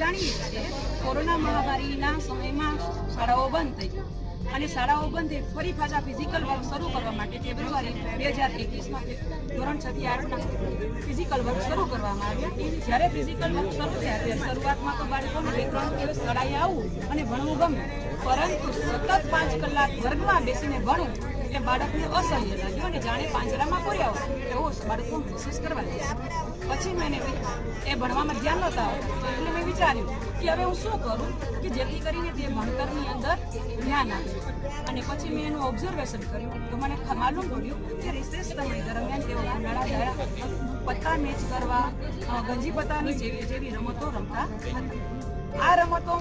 જાણીએ છીએ કોરોના મહામારીના સમયમાં શાળાઓ બંધ થઈ અને શાળાઓ બંધ ફરી પાછા ફિઝિકલ વર્ક શરૂ કરવા માટે ફેબ્રુઆરી બે હજાર એકવીસમાં ધોરણ છ આઠના ફિઝિકલ વર્ક શરૂ કરવામાં આવ્યા. જ્યારે ફિઝિકલ વર્ક શરૂ થયા, ત્યારે શરૂઆતમાં તો બાળકોને બે ત્રણ દિવસ શાળાએ આવવું અને ભણવું ગમે. પરંતુ સતત પાંચ કલાક વર્ગમાં બેસીને ભણવું એટલે બાળકને અસહ્ય લાગ્યું અને જાણે પાંજરામાં પૂર્યા હોય. એવો બાળકો મહેસૂસ કરવા લાગ્યા. પછી મેં એ ભણવામાં ધ્યાન નહોતા આવતું એટલે મેં વિચાર્યું કે હવે હું શું કરું કે જેથી કરીને તે ભણતરની અંદર ધ્યાન આપે. અને પછી મેં એનું ઓબ્ઝર્વેશન કર્યું તો મને માલુમ પડ્યું કે રિસેસ સમય દરમિયાન તેઓ ઉનાળા દ્વારા પત્તા મેચ કરવા ગંજી પત્તાની જેવી જેવી રમતો રમતા હતા. આ રમતો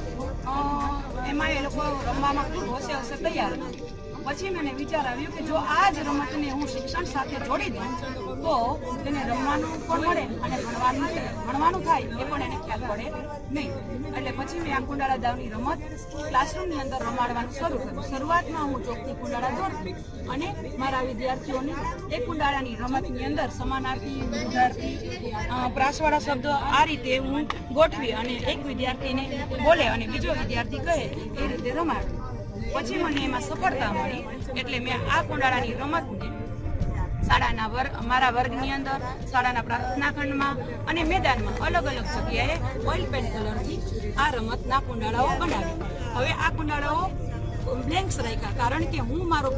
એમાં એ લોકો રમવામાં ખૂબ હોશે હશે તૈયાર હતા. પછી મને વિચાર આવ્યો કે જો આ જ રમતને હું શિક્ષણ સાથે જોડી દઉં, તો તેને રમવાનું પણ મળે અને ભણવાનું ભણવાનું થાય એ પણ એને ખ્યાલ પડે નહીં. એટલે પછી મેં આ કુંડાળા દાવની રમત ક્લાસરૂમની અંદર રમાડવાનું શરૂ કર્યું. શરૂઆતમાં હું ચોકથી કુંડાળા દોરતી અને મારા વિદ્યાર્થીઓને એ કુંડાળાની રમતની અંદર સમાનાર્થી વિદ્યાર્થી પ્રાસવાળા શબ્દો આ રીતે હું ગોઠવી અને એક વિદ્યાર્થીને બોલે અને બીજો વિદ્યાર્થી કહે, એ રીતે રમાડું. પછી મને એમાં સફળતા મળી. એટલે મેં આ કુંડાળાની રમતને શાળાના વર્ગ મારા વર્ગની અંદર, શાળાના પ્રાર્થના ખંડમાં અને મેદાનમાં અલગ અલગ જગ્યાએ ઓઇલ પેન્ટ કલરથી આ રમતના કુંડાળાઓ બનાવી. હવે આ કુંડાળાઓ બ્લેન્ક્સ રાખ્યા કારણ કે હું મારો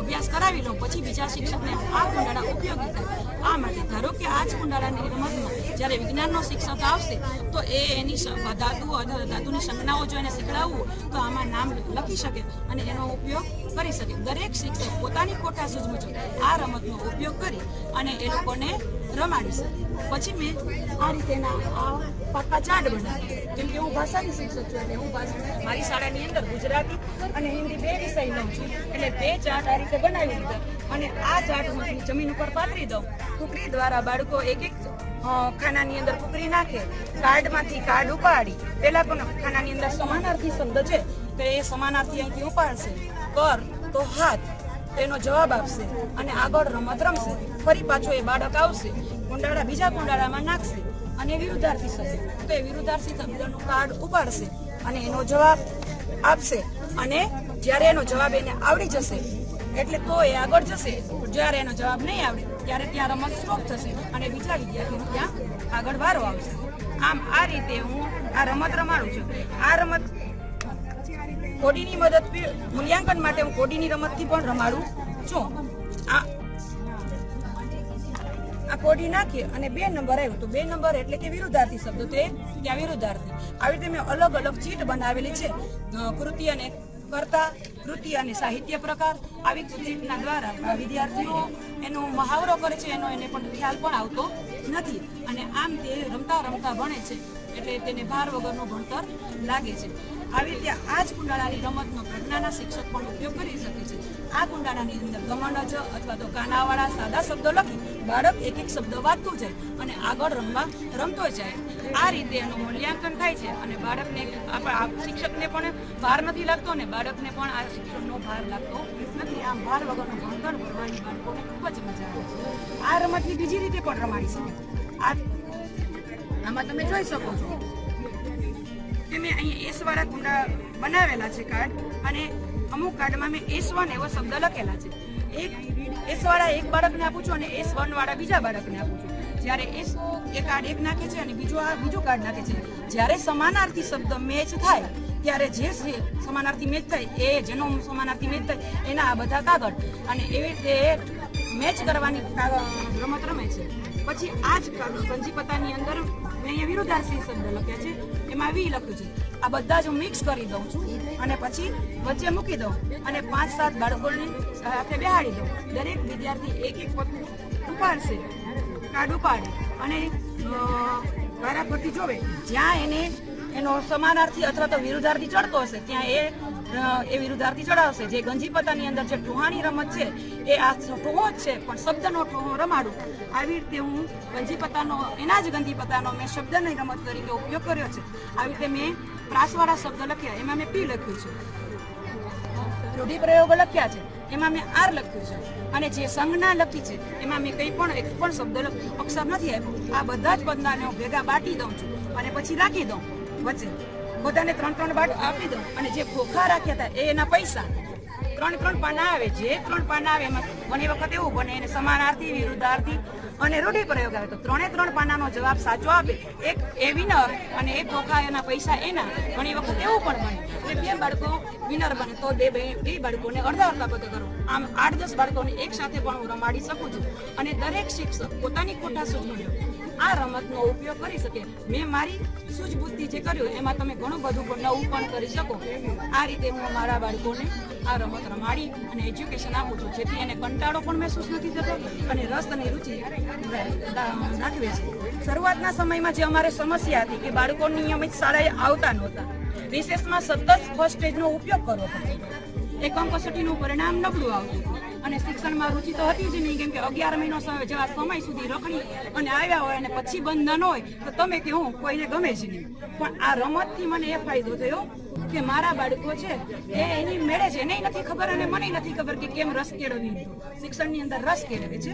અભ્યાસ કરાવી લઉં, પછી બીજા શિક્ષકને આ કુંડાળા ઉપયોગી થાય. આ માટે ધારો કે આ જ કુંડાળાની રમતમાં જ્યારે વિજ્ઞાનનો શિક્ષક આવશે, તો એ એની ધાતુ ધાતુની સંજ્ઞાઓ જો એને શીખડાવવું, તો આમાં નામ લખી શકે અને એનો ઉપયોગ કરી શકે. દરેક શિક્ષક પોતાની ખોટા સૂઝ મુજબ આ રમતનો ઉપયોગ કરી અને એ લોકોને રમાડી શકે. પછી મેં આ રીતેના આ પાકા ચાર્ટ બનાવ્યા. કેમ કે હું ભાષાની શિક્ષક છું એટલે હું ભાષા મારી શાળાની અંદર ગુજરાતી અને હિન્દી બે વિષય લઉં છું. એટલે બે ચાર્ટ આ રીતે બનાવી દીધા. અને આ ચાર્ટ હું જમીન ઉપર પાથરી દઉં. કુકરી દ્વારા બાળકો એક એક ખાનાની અંદર કુકરી નાખે, કાર્ડમાંથી કાર્ડ ઉપાડી. પહેલાં પણ ખાનાની અંદર સમાનાર્થી શબ્દ છે, તો એ સમાનાર્થી અહીંથી ઉપાડશે. કર તો હાથ. તેનો જવાબ આપશે અને આગળ રમત રમશે. ફરી પાછો એ બાળક આવશે. કુંડાળા, બીજા કુંડાળામાં નાખશે અને વિરુદ્ધાર્થી થશે. તો એ વિરુદ્ધાર્થી શબ્દનું કાર્ડ ઉપાડશે અને એનો જવાબ આપશે. અને જ્યારે એનો જવાબ એને આવડી જશે, એટલે તો એ આગળ જશે. જ્યારે એનો જવાબ નહીં આવડે, ત્યારે ત્યાં રમત સ્ટોપ થશે અને બીજા વિદ્યાર્થી ત્યાં આગળ વારો આવશે. આમ આ રીતે હું આ રમત રમાડું છું. આ રમત કોડીની મદદથી મૂલ્યાંકન માટે હું કોડીની રમતથી પણ રમાડું છું. આ કોડી નાખીએ અને બે નંબર આવ્યો. તો બે નંબર એટલે કે વિરુદ્ધાર્થી શબ્દ. તે ત્યાં વિરુદ્ધાર્થી. આવી રીતે મેં અલગ અલગ ચીટ બનાવેલી છે. કૃતિ અને કર્તા, કૃતિ અને સાહિત્ય પ્રકાર. આવી ચીટના દ્વારા વિદ્યાર્થીઓ એનો મહાવરો કરે છે. એનો એને પણ ખ્યાલ પણ આવતો નથી. અને આમ તે રમતા રમતા ભણે છે. એટલે તેને ભાર વગરનું ભણતર લાગે છે. આવી રીતે આ જ કુંડાળાની રમતનો પ્રજ્ઞાના શિક્ષક પણ ઉપયોગ કરી શકે છે. આ કુંડાળાની અંદર ગમંડ જ અથવા તો કાનાવાળા સાદા શબ્દો લખી બાળક એક એક શબ્દ વાંચતું જાય અને આગળ રમવા રમતો જાય. આ રીતે એનું મૂલ્યાંકન થાય છે અને બાળકને આપણા શિક્ષકને પણ ભાર નથી લાગતો અને બાળકને પણ આ શિક્ષણનો ભાર લાગતો નથી. આમ ભાર વગરનું ભણતર ભણવાની બાળકોને ખૂબ જ મજા આવે છે. આ રમતની બીજી રીતે પણ રમાડી શકે આ આમાં તમે જોઈ શકો છો. કે મેં અહીંયા એસ વાળા કુંડા બનાવેલા છે કાર્ડ અને અમુક કાર્ડમાં મેં એસ વન એવો શબ્દ લખેલા છે. એક એસ વાળા એક બાળકને આપું છું અને એસ વન વાળા બીજા બાળકને આપું છું. જ્યારે એસ એ કાર્ડ એક નાખે છે અને બીજો આ બીજું કાર્ડ નાખે છે. જ્યારે સમાનાર્થી શબ્દ મેચ થાય, ત્યારે જે છે સમાનાર્થી મેચ થાય, એ જેનો સમાનાર્થી મેચ થાય, એના આ બધા કાગળ. અને એવી રીતે મેચ કરવાની રમત રમે છે. પછી આ જ ગંજી પત્તાની અંદર મેં અહીંયા વિરુદ્ધાર્થી શબ્દ લખ્યા છે. એમાં વી લખ્યું છે. આ બધા જ હું મિક્સ કરી દઉં છું અને પછી વચ્ચે મૂકી દઉં અને પાંચ સાત બાળકોને સાથે બેહાડી દઉં. દરેક વિદ્યાર્થી એક એક પગલું ઉપાડશે કાર્ડ ઉપાડે અને વારાફરતી જોવે. જ્યાં એને, એનો સમાનાર્થી અથવા તો વિરુદ્ધાર્થી ચડતો હશે, ત્યાં એ એ વિરુદ્ધાર્થી ચડાવશે. જે ગંજી પત્તાની અંદર જે ટોહાણી રમત છે, એ આ ટોહો જ છે, પણ શબ્દનો ટોહો રમાડું. આવી રીતે હું ગંજી પત્તાનો એના જ ગંજી પત્તાનો મેં શબ્દની રમત તરીકે ઉપયોગ કર્યો છે. આવી રીતે મેં પ્રાસવાળા શબ્દ લખ્યા, એમાં મેં પી લખ્યું છે. રૂઢિપ્રયોગો લખ્યા છે, એમાં મેં આર લખ્યું છે. અને જે સંજ્ઞા લખી છે, એમાં મેં કંઈ પણ, એક પણ શબ્દ અક્ષર નથી આપ્યો. આ બધા જ પદનાને હું ભેગા બાટી દઉં છું અને પછી રાખી દઉં વચ્ચે. બધાને ત્રણ ત્રણ બાટ આપી દઉં અને જે ખોખા રાખ્યા હતા, એ એના પૈસા. ત્રણ ત્રણ પાના આવે, જે ત્રણ પાના આવે એમાં ઘણી વખત એવું બને, એને સમાનાર્થી, વિરુદ્ધાર્થી અને રૂઢિપ્રયોગ આવે તો ત્રણે ત્રણ પાનાનો જવાબ સાચો આપે. એક એ વિનર અને એક ખોખા એના પૈસા એના. ઘણી વખત એવું પણ બને એટલે બે બાળકો વિનર બને તો બે બે બાળકોને અડધા અડધા પદ કરો. આમ આઠ દસ બાળકોને એક સાથે પણ હું રમાડી શકું છું. અને દરેક શિક્ષક પોતાની કોઠા સૂચનો આ રમતનો ઉપયોગ કરી શકે. મેં મારી સૂઝબુદ્ધિ જે કર્યું, એમાં તમે ઘણું બધું નવું પણ કરી શકો. આ રીતે હું મારા બાળકોને આ રમત રમાડી અને એજ્યુકેશન આપું છું, જેથી એને કંટાળો પણ મહેસૂસ નથી થતો અને રસ અને રુચિ દાખવે છે. શરૂઆતના સમયમાં જે અમારે સમસ્યા હતી કે બાળકો નિયમિત શાળાએ આવતા નહોતા. રિસેસમાં સતત ફર્સ્ટ સ્ટેજનો ઉપયોગ કરવો પડતો. એકમ કસોટીનું પરિણામ નબળું આવતું. અને શિક્ષણમાં રુચિ તો હતી જ નહીં, કેમ કે અગિયાર મહિનો જેવા સમય સુધી રખડી અને આવ્યા હોય અને પછી બંધન હોય, તો તમે કે હું કોઈને ગમે જ નહીં. પણ આ રમતથી મને એ ફાયદો થયો કે મારા બાળકો છે, એ એની મેળે છે. એને નથી ખબર અને મને નથી ખબર કે કેમ રસ કેળવી શિક્ષણની અંદર રસ કેળવે છે.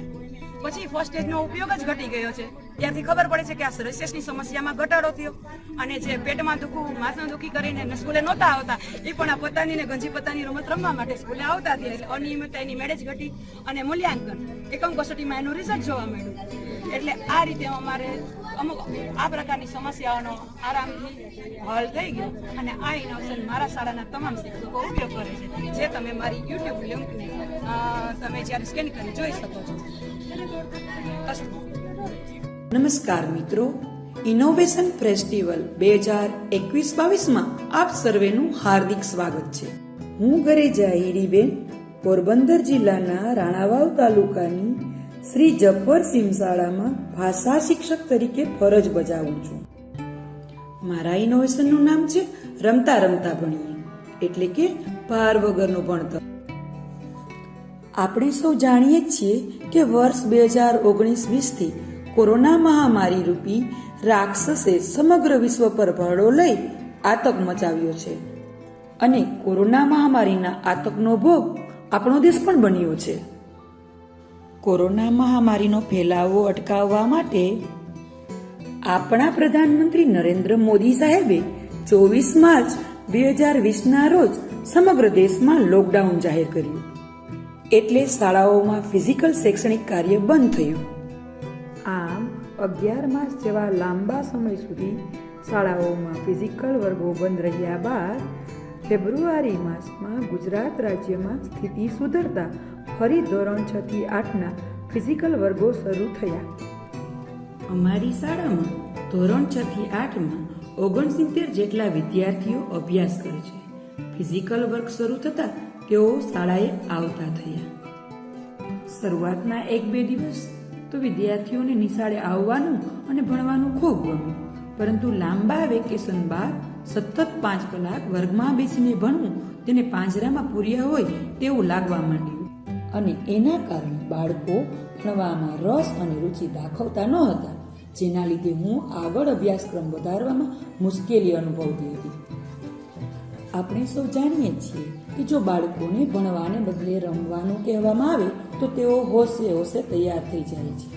પછી ફર્સ્ટ એજનો ઉપયોગ જ ઘટી ગયો છે. ત્યારથી ખબર પડે છે કે આ રિસેસની સમસ્યામાં ઘટાડો થયો અને જે પેટમાં દુખવું, માથું દુખી કરીને સ્કૂલે નહોતા આવતા એ પણ આ પોતાની ને ગંજી પોતાની રમત રમવા માટે સ્કૂલે આવતા થયા. એટલે અનિયમિતતા એની મેળે ઘટી અને મૂલ્યાંકન. એકમ કસોટીમાં એનું રિઝલ્ટ જોવા મળ્યું. એટલે આ રીતે અમારે અમુક આ પ્રકારની સમસ્યાઓનો આરામથી હલ થઈ ગયો અને આ ઇનોવેશન મારા શાળાના તમામ શિક્ષકો ઉપયોગ કરે છે, જે તમે મારી યુટ્યુબ લિંકને તમે જ્યારે સ્કેન કરી જોઈ શકો છો. અસ્તુ નમસ્કાર મિત્રો ઇનોવેશન ફેસ્ટિવલ બે હજાર એકવીસ બાવીસમાં આપ સર્વેનું હાર્દિક સ્વાગત છે. હું ગરેજા હીરીબેન પોરબંદર જિલ્લાના રાણાવાવ તાલુકાની શ્રી જફર શાળામાં ભાષા શિક્ષક તરીકે ફરજ બજાવું છું. મારા ઇનોવેશનનું નામ છે રમતા રમતા ભણીએ, એટલે કે ભાર વગરનું ભણતર. આપણે સૌ જાણીએ છીએ કે વર્ષ બે હજાર ઓગણીસ વીસથી કોરોના મહામારી રૂપી રાક્ષસે સમગ્ર વિશ્વ પર ભરડો લઈ આતંક મચાવ્યો છે. અને કોરોના મહામારીના આતંકનો ભોગ આપણો દેશ પણ બન્યો છે. કોરોના મહામારીનો ફેલાવો અટકાવવા માટે આપણા પ્રધાનમંત્રી નરેન્દ્ર મોદી સાહેબે ચોવીસ માર્ચ બે હજાર વીસના રોજ સમગ્ર દેશમાં લોકડાઉન જાહેર કર્યું. એટલે શાળાઓમાં ફિઝિકલ શૈક્ષણિક કાર્ય બંધ થયું. અગિયાર માસ જેવા લાંબા સમય સુધી શાળાઓમાં ફિઝિકલ વર્ગો બંધ રહ્યા બાદ ફેબ્રુઆરી માસમાં ગુજરાત રાજ્યમાં સ્થિતિ સુધરતા ફરી ધોરણ છ થી આઠના ફિઝિકલ વર્ગો શરૂ થયા. અમારી શાળામાં ધોરણ છ થી આઠમાં ઓગણસિત્તેર જેટલા વિદ્યાર્થીઓ અભ્યાસ કરે છે. ફિઝિકલ વર્ક શરૂ થતા તેઓ શાળાએ આવતા થયા. શરૂઆતના એક બે દિવસ તો વિદ્યાર્થીઓને નિશાળે આવવાનું અને ભણવાનું ખૂબ ગમ્યું. પરંતુ લાંબા વેકેશન બાદ સતત પાંચ કલાક વર્ગમાં બેસીને ભણવું, તેને પાંજરામાં પૂર્યા હોય તેવું લાગવા માંડ્યું. અને એના કારણે બાળકો ભણવામાં રસ અને રુચિ દાખવતા ન હતા, જેના લીધે હું આગળ અભ્યાસક્રમ વધારવામાં મુશ્કેલી અનુભવતી હતી. આપણે સૌ જાણીએ છીએ કે જો બાળકોને ભણવાને બદલે રમવાનું કહેવામાં આવે, તો તેઓ હોશે હોશે તૈયાર થઈ જાય છે.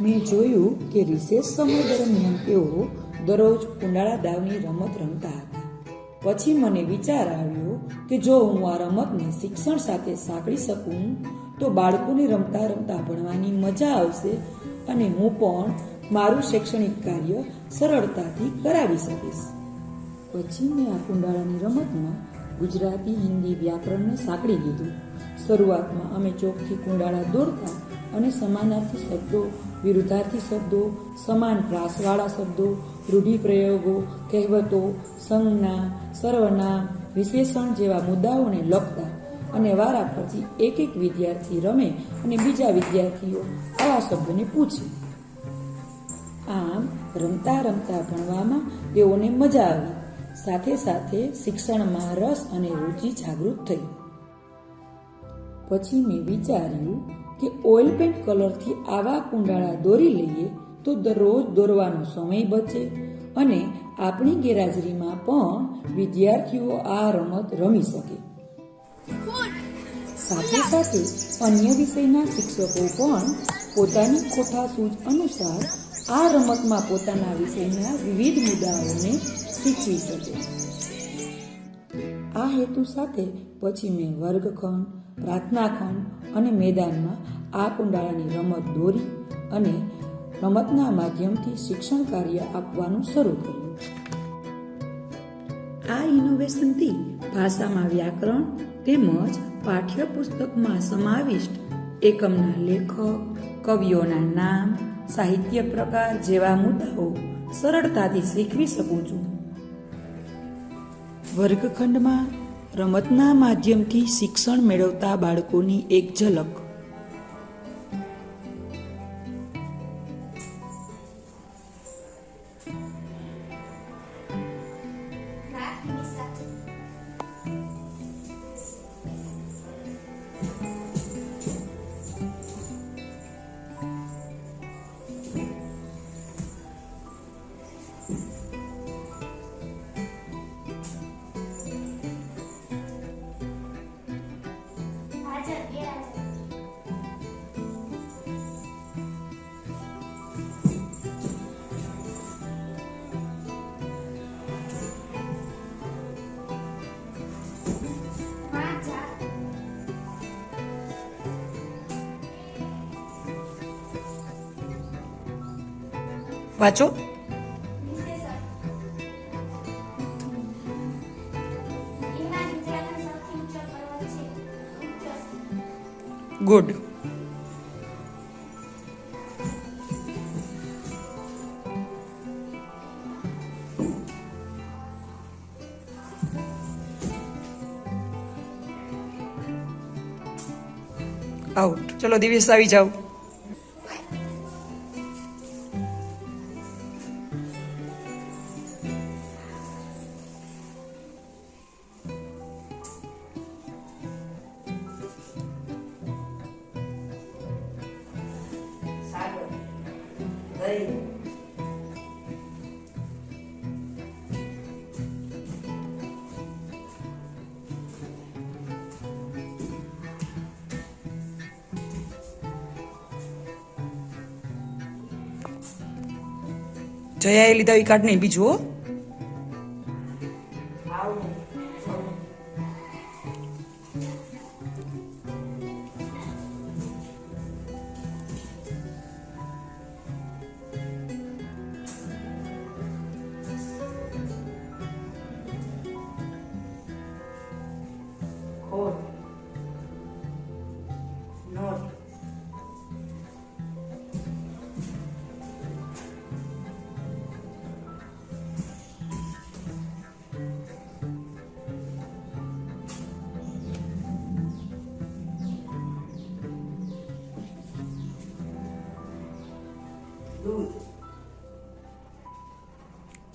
મેં જોયું કે રિસેસ સમય દરમિયાન તેઓ દરરોજ કુંડાળા દાવની રમત રમતા હતા. પછી મને વિચાર આવ્યો કે જો હું આ રમતને શિક્ષણ સાથે સાંકળી શકું, તો બાળકોને રમતા રમતા ભણવાની મજા આવશે અને હું પણ મારું શૈક્ષણિક કાર્ય સરળતાથી કરાવી શકીશ. પછી મેં આ કુંડાળાની રમતમાં ગુજરાતી, હિન્દી વ્યાકરણને સાંકળી દીધું શરૂઆતમાં અમે ચોકથી કુંડાળા દોડતા અને સમાનાર્થી શબ્દો, વિરુદ્ધાર્થી શબ્દો, સમાન પ્રાસવાળા શબ્દો, રૂઢિપ્રયોગો, કહેવતો, સંજ્ઞા સર્વનામ વિશેષણ જેવા મુદ્દાઓને લખતા અને વારા પરથી એક એક વિદ્યાર્થી રમે અને બીજા વિદ્યાર્થીઓ આવા શબ્દોને પૂછે. આમ રમતા રમતા ભણવામાં તેઓને મજા આવી. સાથે સાથે શિક્ષણમાં રસ અને રુચિ જાગૃત થઈ. પછી મેં વિચાર્યું કે ઓઇલ પેન્ટ કલરથી આવા કુંડાળા દોરી લઈએ તો દરરોજ દોરવાનો સમય બચે અને આપણી ગેરહાજરીમાં પણ વિદ્યાર્થીઓ આ રમત રમી શકે. સાથે સાથે અન્ય વિષયના શિક્ષકો પણ પોતાની કોઠા સૂચ અનુસાર આ રમતમાં પોતાના વિષયના વિવિધ મુદ્દાઓને શીખવી શકે. આ હેતુ સાથે પછી મેં વર્ગખંડ, પ્રાર્થનાખંડ અને મેદાનમાં આ કુંડાળાની રમત દોરી અને રમતના માધ્યમથી શિક્ષણ કાર્ય આપવાનું શરૂ કર્યું. આ ઇનોવેશનથી ભાષામાં વ્યાકરણ તેમજ પાઠ્યપુસ્તકમાં સમાવિષ્ટ એકમના લેખક, કવિઓના નામ, સાહિત્ય પ્રકાર જેવા મુદ્દાઓ સરળતાથી શીખવી શકું છું. વર્ગખંડમાં રમતના માધ્યમથી શિક્ષણ મેળવતા બાળકોની એક ઝલક. ઊંચો ગુડ આઉટ ચલો દિવેશ આવી જાઓ. જયાએ લીધા એ કાર્ડ નહીં બીજું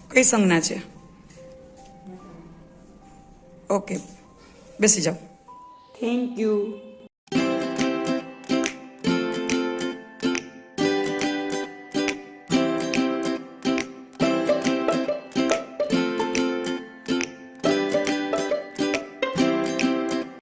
કઈ સંજ્ઞા છે? ઓકે. બેસી જાઓ. Thank you